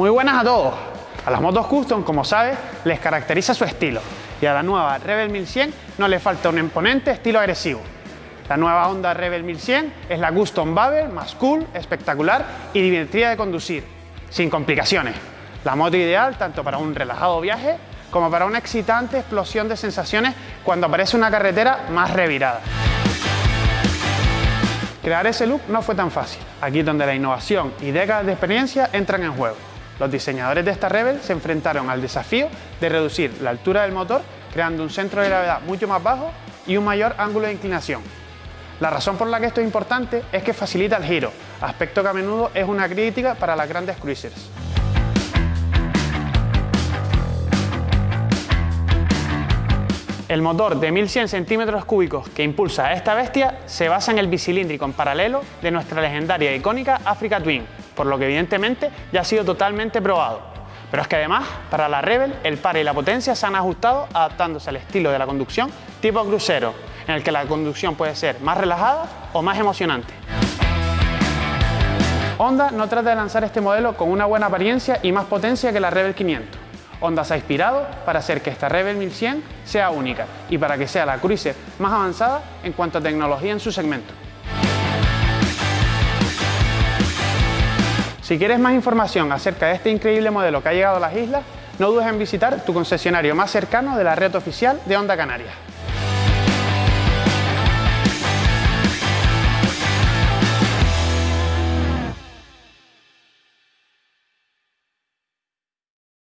Muy buenas a todos. A las motos custom, como sabes, les caracteriza su estilo y a la nueva Rebel 1100 no le falta un imponente estilo agresivo. La nueva Honda Rebel 1100 es la Custom Babel más cool, espectacular y divertida de conducir, sin complicaciones. La moto ideal tanto para un relajado viaje como para una excitante explosión de sensaciones cuando aparece una carretera más revirada. Crear ese look no fue tan fácil, aquí es donde la innovación y décadas de experiencia entran en juego. Los diseñadores de esta Rebel se enfrentaron al desafío de reducir la altura del motor creando un centro de gravedad mucho más bajo y un mayor ángulo de inclinación. La razón por la que esto es importante es que facilita el giro, aspecto que a menudo es una crítica para las grandes cruisers. El motor de 1100 centímetros cúbicos que impulsa a esta bestia se basa en el bicilíndrico en paralelo de nuestra legendaria e icónica Africa Twin, por lo que evidentemente ya ha sido totalmente probado. Pero es que además, para la Rebel, el par y la potencia se han ajustado adaptándose al estilo de la conducción tipo crucero, en el que la conducción puede ser más relajada o más emocionante. Honda no trata de lanzar este modelo con una buena apariencia y más potencia que la Rebel 500. Honda se ha inspirado para hacer que esta Rebel 1100 sea única y para que sea la cruiser más avanzada en cuanto a tecnología en su segmento. Si quieres más información acerca de este increíble modelo que ha llegado a las islas, no dudes en visitar tu concesionario más cercano de la red oficial de Honda Canarias.